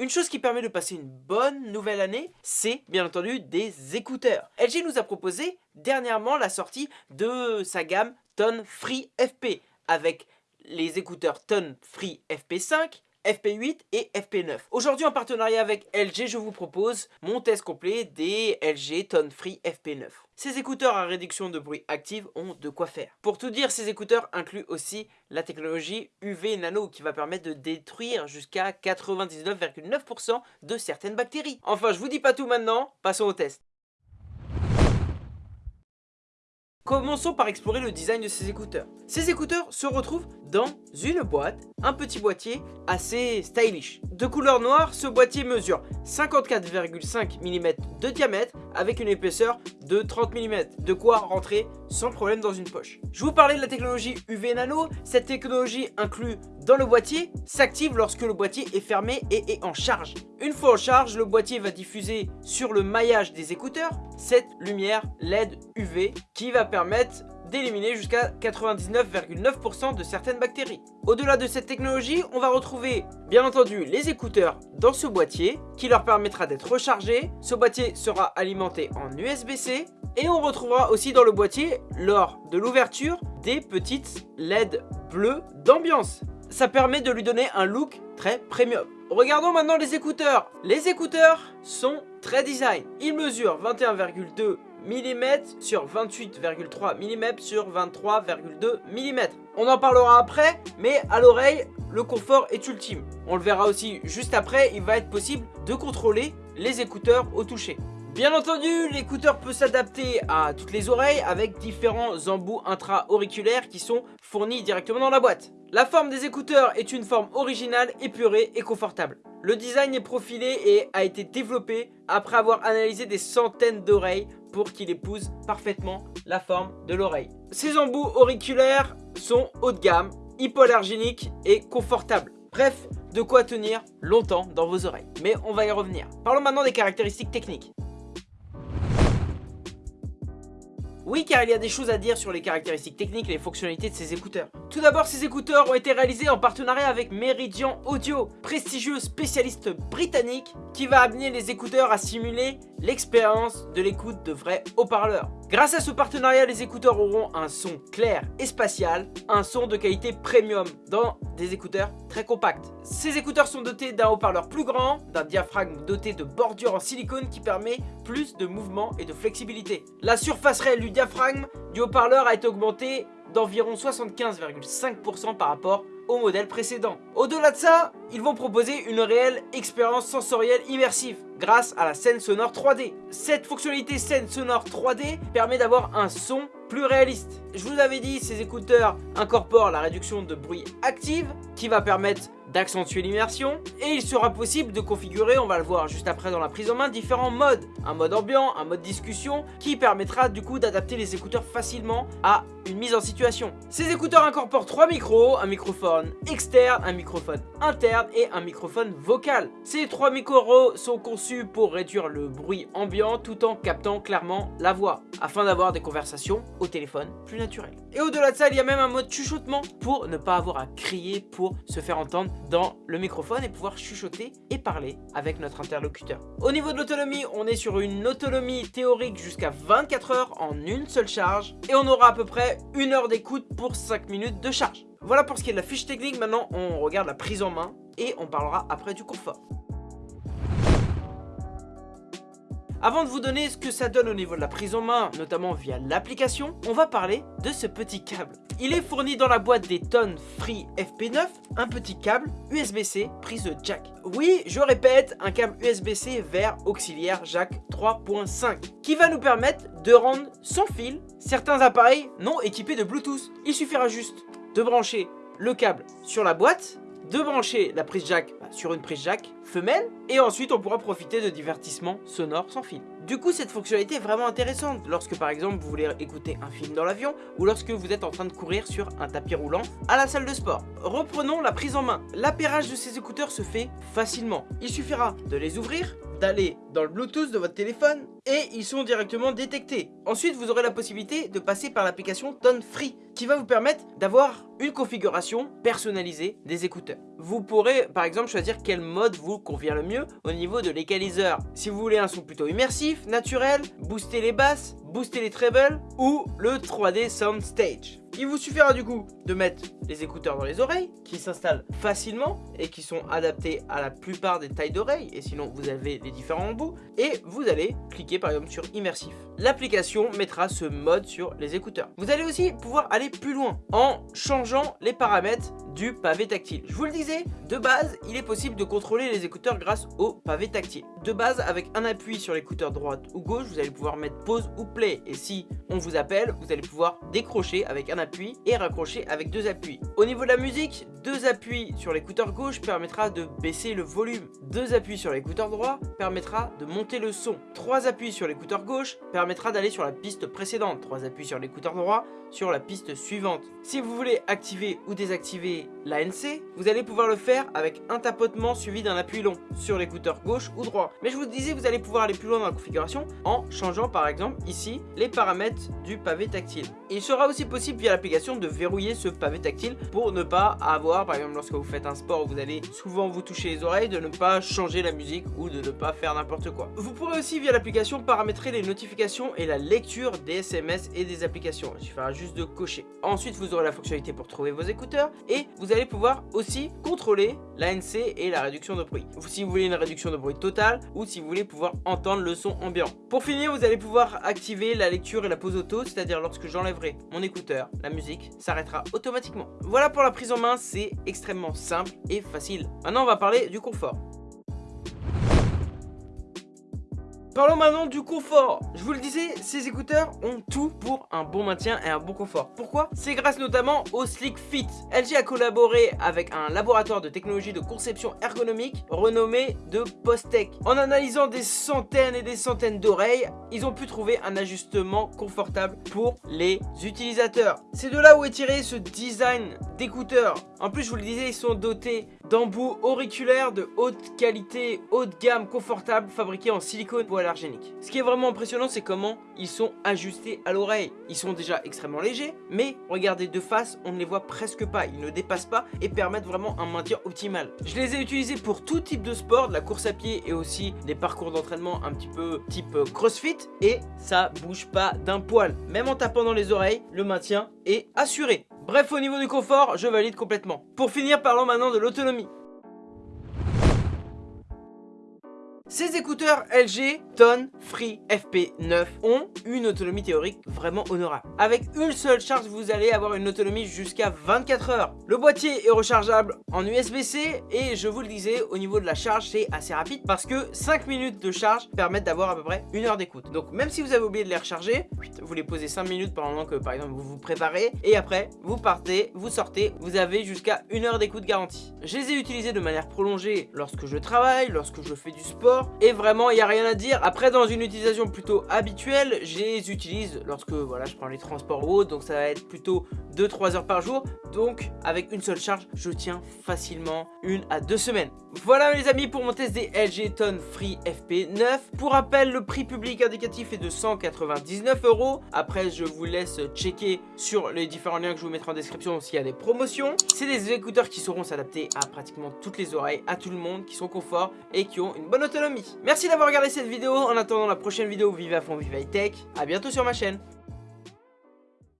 Une chose qui permet de passer une bonne nouvelle année, c'est bien entendu des écouteurs. LG nous a proposé dernièrement la sortie de sa gamme Tone Free FP avec les écouteurs Tone Free FP5 FP8 et FP9. Aujourd'hui en partenariat avec LG, je vous propose mon test complet des LG Tone Free FP9. Ces écouteurs à réduction de bruit active ont de quoi faire. Pour tout dire, ces écouteurs incluent aussi la technologie UV Nano qui va permettre de détruire jusqu'à 99,9% de certaines bactéries. Enfin, je vous dis pas tout maintenant, passons au test. Commençons par explorer le design de ces écouteurs. Ces écouteurs se retrouvent dans une boîte, un petit boîtier assez stylish. De couleur noire, ce boîtier mesure 54,5 mm de diamètre avec une épaisseur de 30 mm, de quoi rentrer sans problème dans une poche. Je vous parlais de la technologie UV Nano, cette technologie inclut dans le boîtier s'active lorsque le boîtier est fermé et est en charge. Une fois en charge, le boîtier va diffuser sur le maillage des écouteurs cette lumière LED UV qui va permettre d'éliminer jusqu'à 99,9% de certaines bactéries. Au-delà de cette technologie, on va retrouver bien entendu les écouteurs dans ce boîtier qui leur permettra d'être rechargés. Ce boîtier sera alimenté en USB-C et on retrouvera aussi dans le boîtier, lors de l'ouverture, des petites LED bleues d'ambiance. Ça permet de lui donner un look très premium. Regardons maintenant les écouteurs. Les écouteurs sont très design. Ils mesurent 21,2 mm sur 28,3 mm sur 23,2 mm. On en parlera après, mais à l'oreille, le confort est ultime. On le verra aussi juste après, il va être possible de contrôler les écouteurs au toucher. Bien entendu, l'écouteur peut s'adapter à toutes les oreilles avec différents embouts intra-auriculaires qui sont fournis directement dans la boîte. La forme des écouteurs est une forme originale, épurée et confortable. Le design est profilé et a été développé après avoir analysé des centaines d'oreilles pour qu'il épouse parfaitement la forme de l'oreille. Ces embouts auriculaires sont haut de gamme, hypoallergéniques et confortables. Bref, de quoi tenir longtemps dans vos oreilles. Mais on va y revenir. Parlons maintenant des caractéristiques techniques. Oui, car il y a des choses à dire sur les caractéristiques techniques et les fonctionnalités de ces écouteurs. Tout d'abord, ces écouteurs ont été réalisés en partenariat avec Meridian Audio, prestigieux spécialiste britannique qui va amener les écouteurs à simuler l'expérience de l'écoute de vrais haut-parleurs. Grâce à ce partenariat, les écouteurs auront un son clair et spatial, un son de qualité premium dans des écouteurs très compacts. Ces écouteurs sont dotés d'un haut-parleur plus grand, d'un diaphragme doté de bordures en silicone qui permet plus de mouvement et de flexibilité. La surface réelle du diaphragme du haut-parleur a été augmentée d'environ 75,5% par rapport au modèle précédent. Au-delà de ça, ils vont proposer une réelle expérience sensorielle immersive grâce à la scène sonore 3D. Cette fonctionnalité scène sonore 3D permet d'avoir un son plus réaliste. Je vous avais dit, ces écouteurs incorporent la réduction de bruit active qui va permettre d'accentuer l'immersion et il sera possible de configurer, on va le voir juste après dans la prise en main, différents modes. Un mode ambiant, un mode discussion qui permettra du coup d'adapter les écouteurs facilement à une mise en situation. Ces écouteurs incorporent trois micros, un microphone externe, un microphone interne et un microphone vocal. Ces trois micros sont conçus pour réduire le bruit ambiant tout en captant clairement la voix afin d'avoir des conversations au téléphone plus naturelles. Et au-delà de ça, il y a même un mode chuchotement pour ne pas avoir à crier pour se faire entendre dans le microphone et pouvoir chuchoter et parler avec notre interlocuteur. Au niveau de l'autonomie, on est sur une autonomie théorique jusqu'à 24 heures en une seule charge et on aura à peu près une heure d'écoute pour 5 minutes de charge. Voilà pour ce qui est de la fiche technique, maintenant on regarde la prise en main et on parlera après du confort. Avant de vous donner ce que ça donne au niveau de la prise en main, notamment via l'application, on va parler de ce petit câble. Il est fourni dans la boîte des tonnes Free FP9, un petit câble USB-C prise jack. Oui, je répète, un câble USB-C vers auxiliaire jack 3.5 qui va nous permettre de rendre sans fil certains appareils non équipés de Bluetooth. Il suffira juste de brancher le câble sur la boîte de brancher la prise jack bah, sur une prise jack femelle et ensuite on pourra profiter de divertissements sonores sans fil. Du coup cette fonctionnalité est vraiment intéressante lorsque par exemple vous voulez écouter un film dans l'avion ou lorsque vous êtes en train de courir sur un tapis roulant à la salle de sport. Reprenons la prise en main. L'appairage de ces écouteurs se fait facilement. Il suffira de les ouvrir, d'aller dans le Bluetooth de votre téléphone et ils sont directement détectés. Ensuite, vous aurez la possibilité de passer par l'application Tone Free qui va vous permettre d'avoir une configuration personnalisée des écouteurs. Vous pourrez par exemple choisir quel mode vous convient le mieux au niveau de l'équaliseur. Si vous voulez un son plutôt immersif, naturel, booster les basses, booster les trebles ou le 3D Sound Stage. Il vous suffira du coup de mettre les écouteurs dans les oreilles qui s'installent facilement et qui sont adaptés à la plupart des tailles d'oreilles et sinon vous avez les différents embouts et vous allez cliquer par exemple sur immersif. L'application mettra ce mode sur les écouteurs. Vous allez aussi pouvoir aller plus loin en changeant les paramètres du pavé tactile. Je vous le disais, de base, il est possible de contrôler les écouteurs grâce au pavé tactile. De base, avec un appui sur l'écouteur droite ou gauche, vous allez pouvoir mettre pause ou play. Et si on vous appelle, vous allez pouvoir décrocher avec un appui et raccrocher avec deux appuis. Au niveau de la musique, deux appuis sur l'écouteur gauche permettra de baisser le volume. Deux appuis sur l'écouteur droit permettra de monter le son. Trois appuis sur l'écouteur gauche permettra d'aller sur la piste précédente. Trois appuis sur l'écouteur droit sur la piste suivante. Si vous voulez activer ou désactiver l'ANC, vous allez pouvoir le faire avec un tapotement suivi d'un appui long sur l'écouteur gauche ou droit. Mais je vous disais, vous allez pouvoir aller plus loin dans la configuration en changeant par exemple ici les paramètres du pavé tactile. Il sera aussi possible via l'application de verrouiller ce pavé tactile pour ne pas avoir, par exemple lorsque vous faites un sport où vous allez souvent vous toucher les oreilles, de ne pas changer la musique ou de ne pas faire n'importe quoi. Vous pourrez aussi via l'application paramétrer les notifications et la lecture des SMS et des applications. Il suffira juste de cocher. Ensuite, vous aurez la fonctionnalité pour trouver vos écouteurs et vous allez pouvoir aussi contrôler l'ANC et la réduction de bruit. Si vous voulez une réduction de bruit totale ou si vous voulez pouvoir entendre le son ambiant. Pour finir, vous allez pouvoir activer la lecture et la pause auto, c'est-à-dire lorsque j'enlèverai mon écouteur, la musique s'arrêtera automatiquement. Voilà pour la prise en main, extrêmement simple et facile. Maintenant, on va parler du confort. Parlons maintenant du confort. Je vous le disais, ces écouteurs ont tout pour un bon maintien et un bon confort. Pourquoi? C'est grâce notamment au Slick Fit. LG a collaboré avec un laboratoire de technologie de conception ergonomique renommé de Postec. En analysant des centaines et des centaines d'oreilles, ils ont pu trouver un ajustement confortable pour les utilisateurs. C'est de là où est tiré ce design d'écouteurs. En plus, je vous le disais, ils sont dotés d'embouts auriculaires de haute qualité, haut de gamme, confortables, fabriqués en silicone hypoallergénique. Ce qui est vraiment impressionnant, c'est comment ils sont ajustés à l'oreille. Ils sont déjà extrêmement légers, mais regardez de face, on ne les voit presque pas. Ils ne dépassent pas et permettent vraiment un maintien optimal. Je les ai utilisés pour tout type de sport, de la course à pied et aussi des parcours d'entraînement un petit peu type crossfit. Et ça bouge pas d'un poil. Même en tapant dans les oreilles, le maintien est assuré. Bref, au niveau du confort, je valide complètement. Pour finir, parlons maintenant de l'autonomie. Ces écouteurs LG Tone Free FP9 ont une autonomie théorique vraiment honorable. Avec une seule charge, vous allez avoir une autonomie jusqu'à 24 heures. Le boîtier est rechargeable en USB-C et je vous le disais, au niveau de la charge, c'est assez rapide parce que 5 minutes de charge permettent d'avoir à peu près une heure d'écoute. Donc même si vous avez oublié de les recharger, vous les posez 5 minutes pendant que par exemple vous vous préparez et après vous partez, vous sortez, vous avez jusqu'à une heure d'écoute garantie. Je les ai utilisés de manière prolongée lorsque je travaille, lorsque je fais du sport, et vraiment il n'y a rien à dire. Après dans une utilisation plutôt habituelle, je les utilise lorsque voilà je prends les transports ou autre, donc ça va être plutôt 2-3 heures par jour. Donc avec une seule charge, je tiens facilement une à deux semaines. Voilà les amis pour mon test des LG Tone Free FP9. Pour rappel, le prix public indicatif est de 199 euros. Après, je vous laisse checker sur les différents liens que je vous mettrai en description s'il y a des promotions. C'est des écouteurs qui sauront s'adapter à pratiquement toutes les oreilles, à tout le monde, qui sont confort et qui ont une bonne autonomie. Merci d'avoir regardé cette vidéo. En attendant la prochaine vidéo, vive à fond, vive high tech. A bientôt sur ma chaîne.